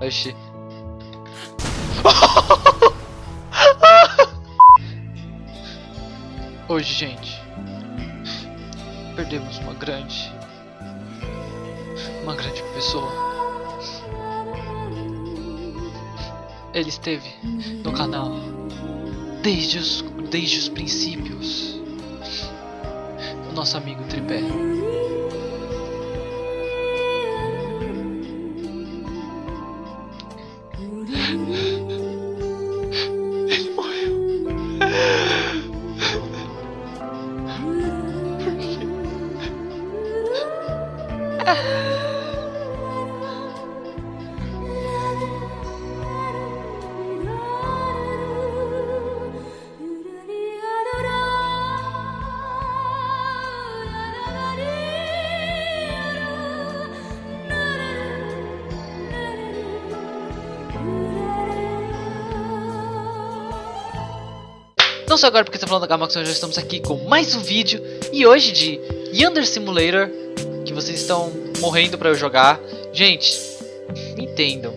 Oxi. Hoje, gente, perdemos uma grande, uma grande pessoa. Ele esteve no canal desde os, desde os princípios. O nosso amigo Tripé. Só agora porque está falando da Gamax, nós já estamos aqui com mais um vídeo E hoje de Yonder Simulator Que vocês estão morrendo pra eu jogar. Gente, entendam.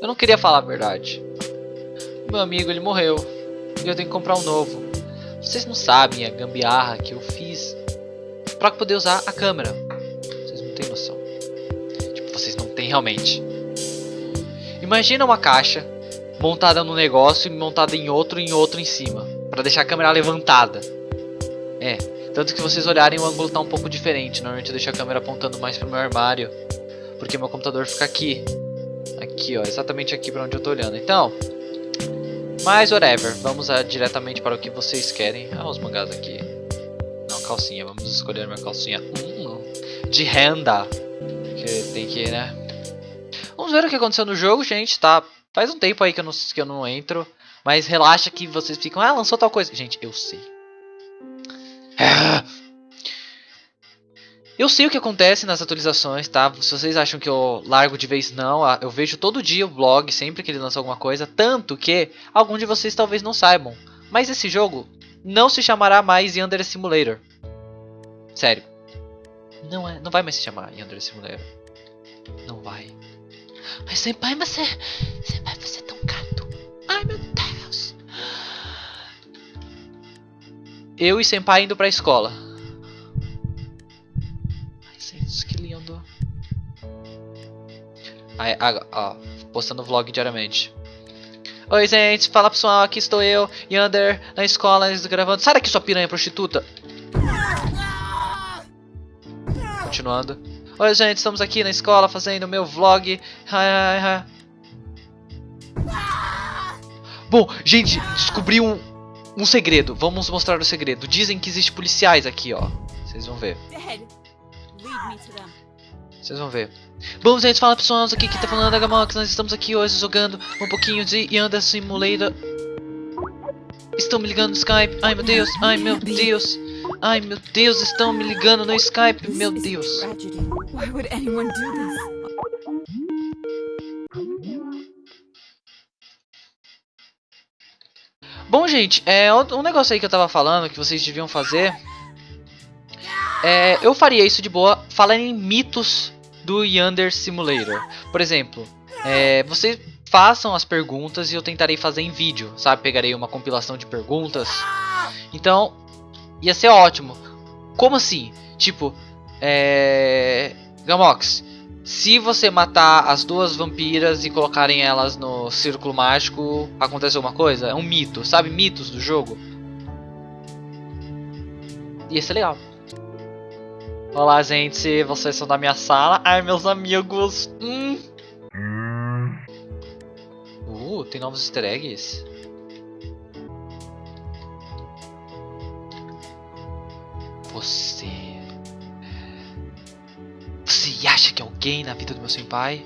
Eu não queria falar a verdade. Meu amigo, ele morreu E eu tenho que comprar um novo. Vocês não sabem a gambiarra que eu fiz Pra poder usar a câmera. Vocês não têm noção. Tipo, vocês não têm realmente. Imagina uma caixa montada num negócio e montada em outro em outro em cima, para deixar a câmera levantada. É, tanto que vocês olharem o ângulo tá um pouco diferente. Normalmente eu deixo a câmera apontando mais pro meu armário, porque meu computador fica aqui. Aqui, ó, exatamente aqui para onde eu tô olhando. Então, mas whatever, vamos a, diretamente para o que vocês querem. Ah, os mangás aqui. Não, calcinha, vamos escolher minha calcinha. Hum, de renda. Que tem que, né? Vamos ver o que aconteceu no jogo, gente, tá Faz um tempo aí que eu, não, que eu não entro. Mas relaxa que vocês ficam. Ah, lançou tal coisa. Gente, eu sei. Eu sei o que acontece nas atualizações, tá? Se vocês acham que eu largo de vez, não. Eu vejo todo dia o blog, sempre que ele lança alguma coisa. Tanto que alguns de vocês talvez não saibam. Mas esse jogo não se chamará mais Yandere Simulator. Sério. Não, é, não vai mais se chamar Yandere Simulator. Não vai. Mas senpai, você. Senpai, você é tão gato. Ai meu Deus. Eu e senpai indo pra escola. Ai, gente, que lindo. Ó, postando vlog diariamente. Oi, gente, fala pessoal, aqui estou eu, Yander, na escola, gravando. Sai daqui, sua piranha prostituta! Continuando. Oi gente, estamos aqui na escola fazendo meu vlog. Bom, gente, descobri um, um segredo. Vamos mostrar o segredo. Dizem que existe policiais aqui, ó. Vocês vão ver. Vocês vão ver. Bom, gente, fala pessoal, aqui que tá falando da Gamox. Nós estamos aqui hoje jogando um pouquinho de Yanda Simulator. Estão me ligando no Skype. Ai meu Deus, ai meu Deus. Ai meu Deus, estão me ligando no Skype, meu Deus. Bom, gente, é um negócio aí que eu tava falando que vocês deviam fazer. É, eu faria isso de boa falando em mitos do Yonder Simulator. Por exemplo, é, vocês façam as perguntas e eu tentarei fazer em vídeo, sabe? Pegarei uma compilação de perguntas. Então, ia ser ótimo. Como assim? Tipo, é... Gamox, se você matar as duas vampiras e colocarem elas no círculo mágico, acontece alguma coisa? É um mito, sabe? Mitos do jogo. Ia ser legal. Olá, gente. Vocês são da minha sala. Ai, meus amigos. Hum. Uh, tem novos easter eggs. Você. Que alguém na vida do meu senpai?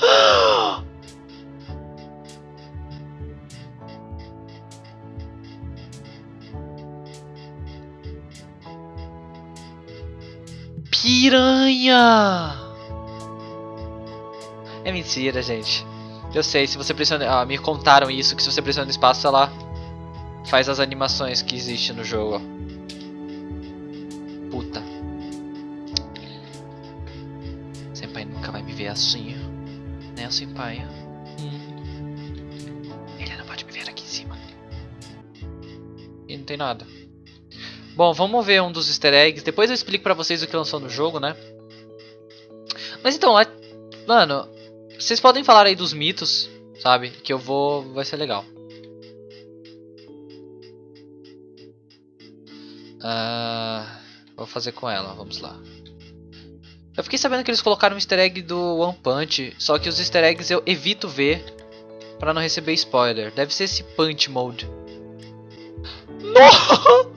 Piranha! É mentira, gente. Eu sei, se você pressiona... Ah, me contaram isso, que se você pressiona no espaço, ela faz as animações que existe no jogo. Puta. Assim. Né, assim, pai? Hum. Ele não pode me ver aqui em cima. E não tem nada. Bom, vamos ver um dos easter eggs. Depois eu explico pra vocês o que lançou no jogo, né? Mas então, lá... Mano, vocês podem falar aí dos mitos, sabe? Que eu vou... Vai ser legal. Uh, vou fazer com ela, vamos lá. Eu fiquei sabendo que eles colocaram um easter egg do One Punch, só que os easter eggs eu evito ver pra não receber spoiler. Deve ser esse Punch Mode. Não!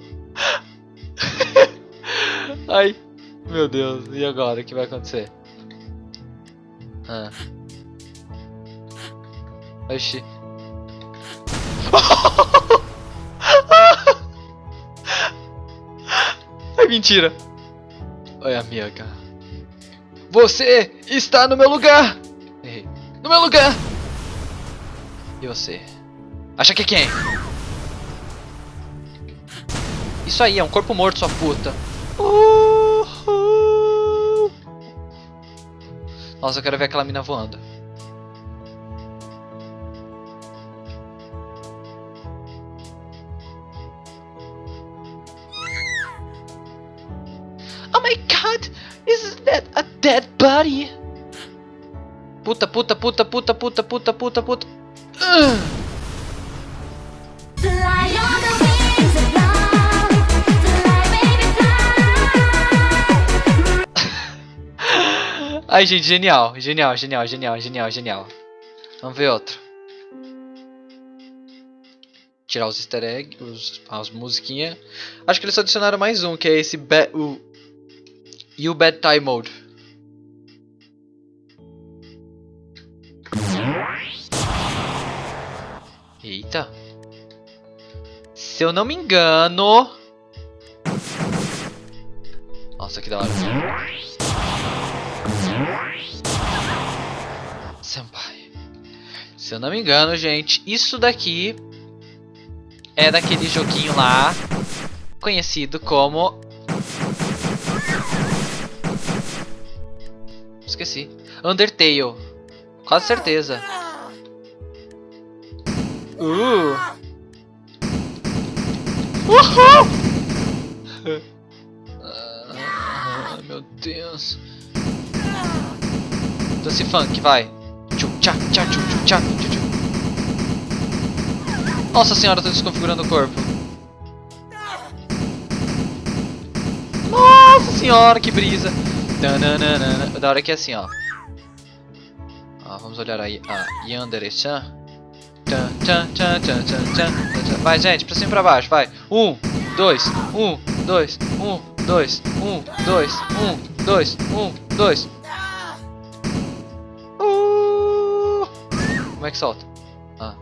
Ai, meu Deus, e agora? O que vai acontecer? Ah. Oxi. É mentira. Oi, amiga. Você está no meu lugar. Errei. No meu lugar. E você? Acha que é quem? Isso aí, é um corpo morto, sua puta. Uhul. Nossa, eu quero ver aquela mina voando. Is that a dead body? Puta, puta, puta, puta, puta, puta, puta, puta. Ai, gente, genial, genial, genial, genial, genial, genial. Vamos ver outro. Tirar os easter eggs, os, as musiquinhas. Acho que eles adicionaram mais um, que é esse o You Bad Time Mode. Eita. Se eu não me engano... Nossa, que da hora. Senpai. Se eu não me engano, gente, isso daqui é daquele joguinho lá conhecido como Esqueci. Undertale. Quase certeza. Uh. Uhul! ah, meu Deus. Dance funk, vai. Tchu, tchá. Nossa senhora, tô desconfigurando o corpo. Nossa senhora, que brisa. Da hora que é assim, ó. ó vamos olhar aí a Yandere-chan. Vai, gente, pra cima e pra baixo, vai. Um, dois, um, dois, um, dois, um, dois, um, dois, um, dois. Uh! Como é que solta? Ah.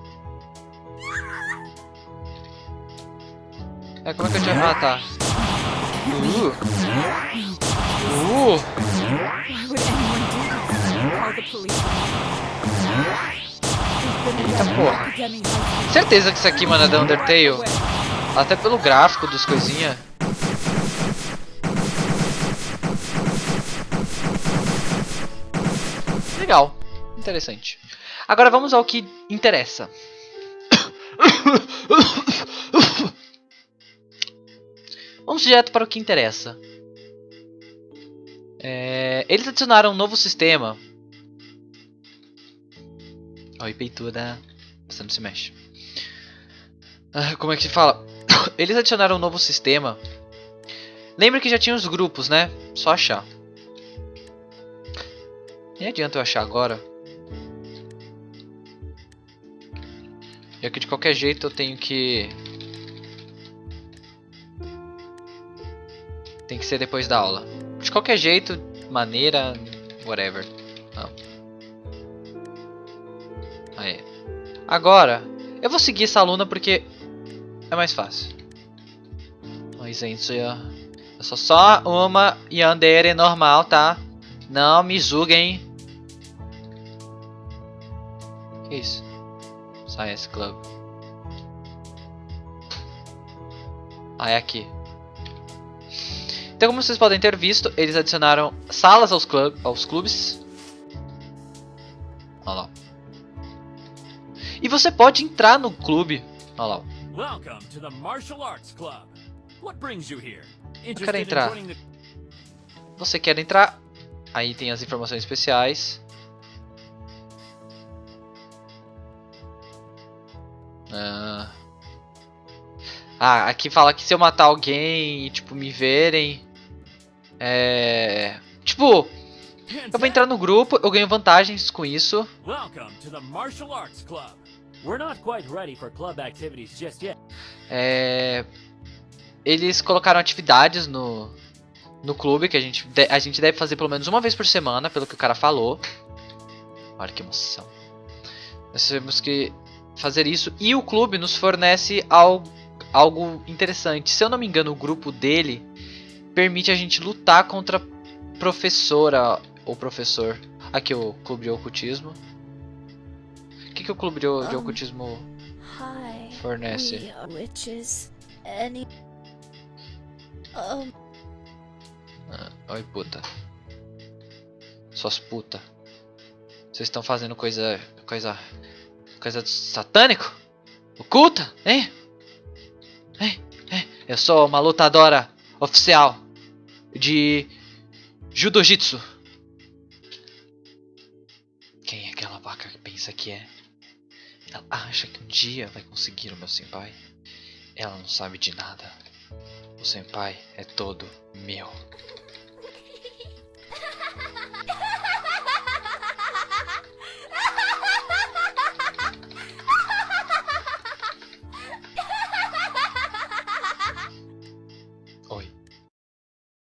É, como é que eu tinha... Ah, tá. Uh! Uh! Eita porra. Certeza que isso aqui, mano, é da Undertale. Até pelo gráfico dos coisinha. Legal. Interessante. Agora vamos ao que interessa. Vamos direto para o que interessa. É, eles adicionaram um novo sistema. Oi, peituda. Você não se mexe. Ah, como é que se fala? Eles adicionaram um novo sistema. Lembra que já tinha os grupos, né? Só achar. Nem adianta eu achar agora. Já que de qualquer jeito eu tenho que... Tem que ser depois da aula. De qualquer jeito, maneira, whatever. Não. Aí. Agora, eu vou seguir essa aluna porque é mais fácil. Oi, gente. Eu sou só uma Yandere normal, tá? Não me julguem. Que isso? Science Club. Ah, é aqui. Então, como vocês podem ter visto, eles adicionaram salas aos, aos clubes. Olha lá. E você pode entrar no clube. Olha lá. Welcome to the Martial Arts Club. What brings you here? Eu quero entrar. Você quer entrar? Aí tem as informações especiais. Ah. ah, aqui fala que se eu matar alguém e tipo me verem, é, tipo, eu vou entrar no grupo, eu ganho vantagens com isso. Welcome to the Martial Arts Club. We're not quite ready for club activities just yet. É, eles colocaram atividades no, no clube que a gente, de, a gente deve fazer pelo menos uma vez por semana, pelo que o cara falou. Olha que emoção. Nós temos que fazer isso e o clube nos fornece algo, algo interessante. Se eu não me engano, o grupo dele permite a gente lutar contra professora ou professor. Aqui o clube de ocultismo. O que, que o clube de, de ocultismo fornece? Witches, any um, ah, oi, puta. Suas puta. Vocês estão fazendo coisa. coisa. coisa satânico? Oculta? Hein? Hein? Hein? Eu sou uma lutadora oficial de Judojitsu. Quem é aquela vaca que pensa que é? Ela acha que um dia vai conseguir o meu senpai? Ela não sabe de nada. O senpai é todo meu.